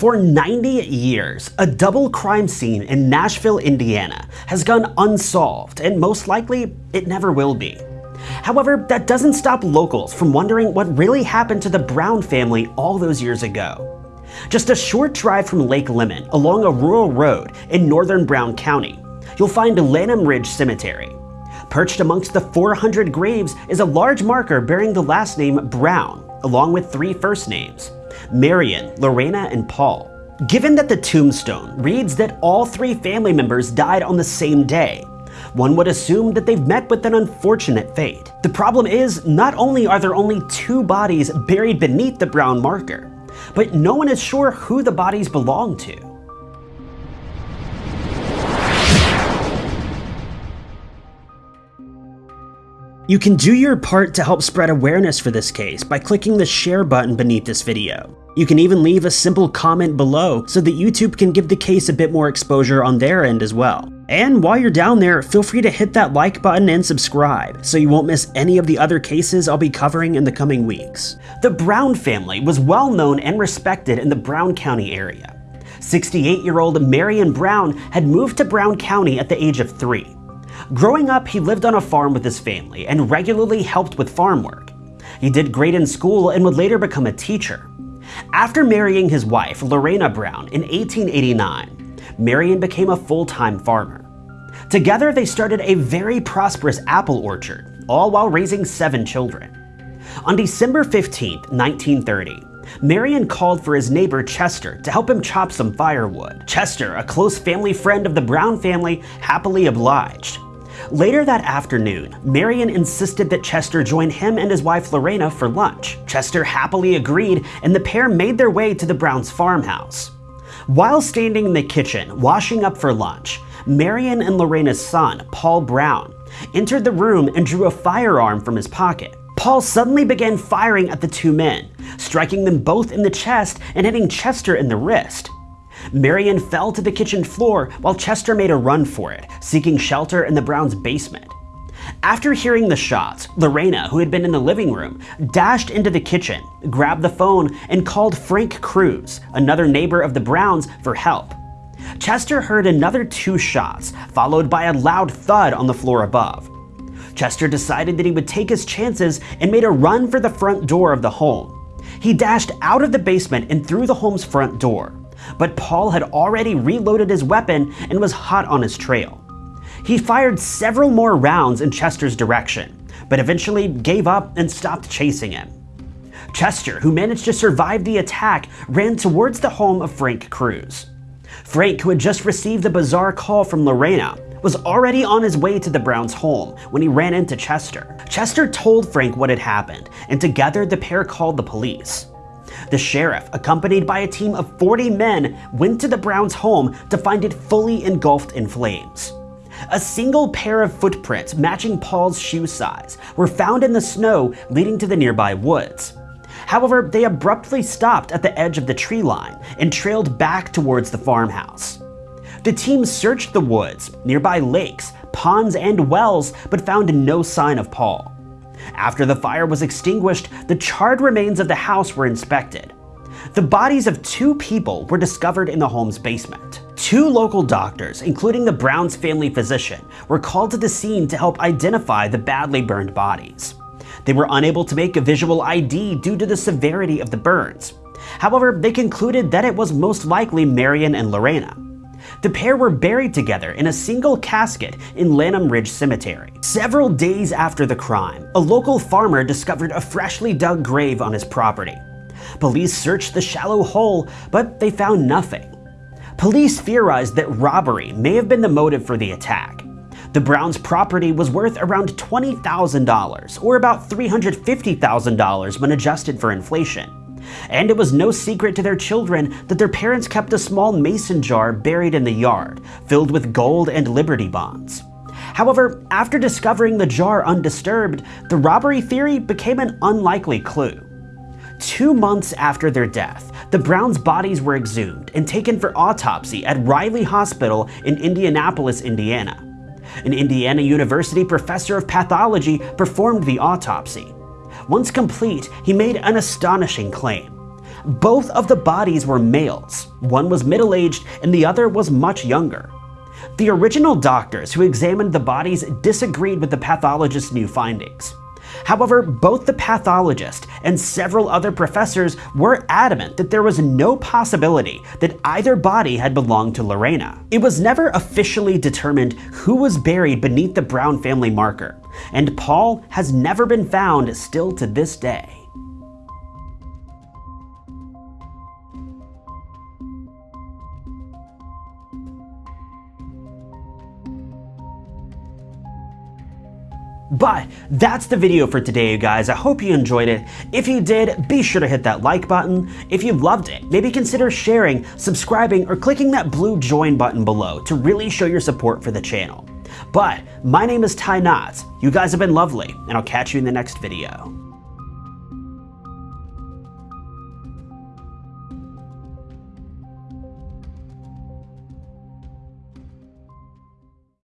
For 90 years, a double crime scene in Nashville, Indiana has gone unsolved and most likely it never will be. However, that doesn't stop locals from wondering what really happened to the Brown family all those years ago. Just a short drive from Lake Lemon along a rural road in northern Brown County, you'll find Lanham Ridge Cemetery. Perched amongst the 400 graves is a large marker bearing the last name Brown, along with three first names, Marion, Lorena, and Paul. Given that the tombstone reads that all three family members died on the same day, one would assume that they've met with an unfortunate fate. The problem is, not only are there only two bodies buried beneath the brown marker, but no one is sure who the bodies belong to. You can do your part to help spread awareness for this case by clicking the share button beneath this video. You can even leave a simple comment below so that YouTube can give the case a bit more exposure on their end as well. And while you're down there, feel free to hit that like button and subscribe so you won't miss any of the other cases I'll be covering in the coming weeks. The Brown family was well known and respected in the Brown County area. 68-year-old Marion Brown had moved to Brown County at the age of three. Growing up, he lived on a farm with his family and regularly helped with farm work. He did great in school and would later become a teacher. After marrying his wife, Lorena Brown, in 1889, Marion became a full-time farmer. Together, they started a very prosperous apple orchard, all while raising seven children. On December 15, 1930, Marion called for his neighbor Chester to help him chop some firewood. Chester, a close family friend of the Brown family, happily obliged. Later that afternoon, Marion insisted that Chester join him and his wife Lorena for lunch. Chester happily agreed, and the pair made their way to the Browns' farmhouse. While standing in the kitchen, washing up for lunch, Marion and Lorena's son, Paul Brown, entered the room and drew a firearm from his pocket. Paul suddenly began firing at the two men, striking them both in the chest and hitting Chester in the wrist. Marion fell to the kitchen floor while Chester made a run for it, seeking shelter in the Browns' basement. After hearing the shots, Lorena, who had been in the living room, dashed into the kitchen, grabbed the phone, and called Frank Cruz, another neighbor of the Browns, for help. Chester heard another two shots, followed by a loud thud on the floor above. Chester decided that he would take his chances and made a run for the front door of the home. He dashed out of the basement and through the home's front door but Paul had already reloaded his weapon and was hot on his trail. He fired several more rounds in Chester's direction, but eventually gave up and stopped chasing him. Chester, who managed to survive the attack, ran towards the home of Frank Cruz. Frank, who had just received a bizarre call from Lorena, was already on his way to the Browns' home when he ran into Chester. Chester told Frank what had happened, and together the pair called the police. The sheriff, accompanied by a team of 40 men, went to the Browns' home to find it fully engulfed in flames. A single pair of footprints matching Paul's shoe size were found in the snow leading to the nearby woods. However, they abruptly stopped at the edge of the tree line and trailed back towards the farmhouse. The team searched the woods, nearby lakes, ponds, and wells, but found no sign of Paul. After the fire was extinguished, the charred remains of the house were inspected. The bodies of two people were discovered in the home's basement. Two local doctors, including the Browns family physician, were called to the scene to help identify the badly burned bodies. They were unable to make a visual ID due to the severity of the burns. However, they concluded that it was most likely Marion and Lorena. The pair were buried together in a single casket in Lanham Ridge Cemetery. Several days after the crime, a local farmer discovered a freshly dug grave on his property. Police searched the shallow hole, but they found nothing. Police theorized that robbery may have been the motive for the attack. The Browns' property was worth around $20,000, or about $350,000 when adjusted for inflation. And it was no secret to their children that their parents kept a small mason jar buried in the yard, filled with gold and Liberty bonds. However, after discovering the jar undisturbed, the robbery theory became an unlikely clue. Two months after their death, the Browns' bodies were exhumed and taken for autopsy at Riley Hospital in Indianapolis, Indiana. An Indiana University professor of pathology performed the autopsy. Once complete, he made an astonishing claim. Both of the bodies were males. One was middle-aged and the other was much younger. The original doctors who examined the bodies disagreed with the pathologist's new findings. However, both the pathologist and several other professors were adamant that there was no possibility that either body had belonged to Lorena. It was never officially determined who was buried beneath the Brown family marker, and Paul has never been found still to this day. But that's the video for today, you guys. I hope you enjoyed it. If you did, be sure to hit that like button. If you loved it, maybe consider sharing, subscribing, or clicking that blue join button below to really show your support for the channel. But my name is Ty Knotts. You guys have been lovely, and I'll catch you in the next video.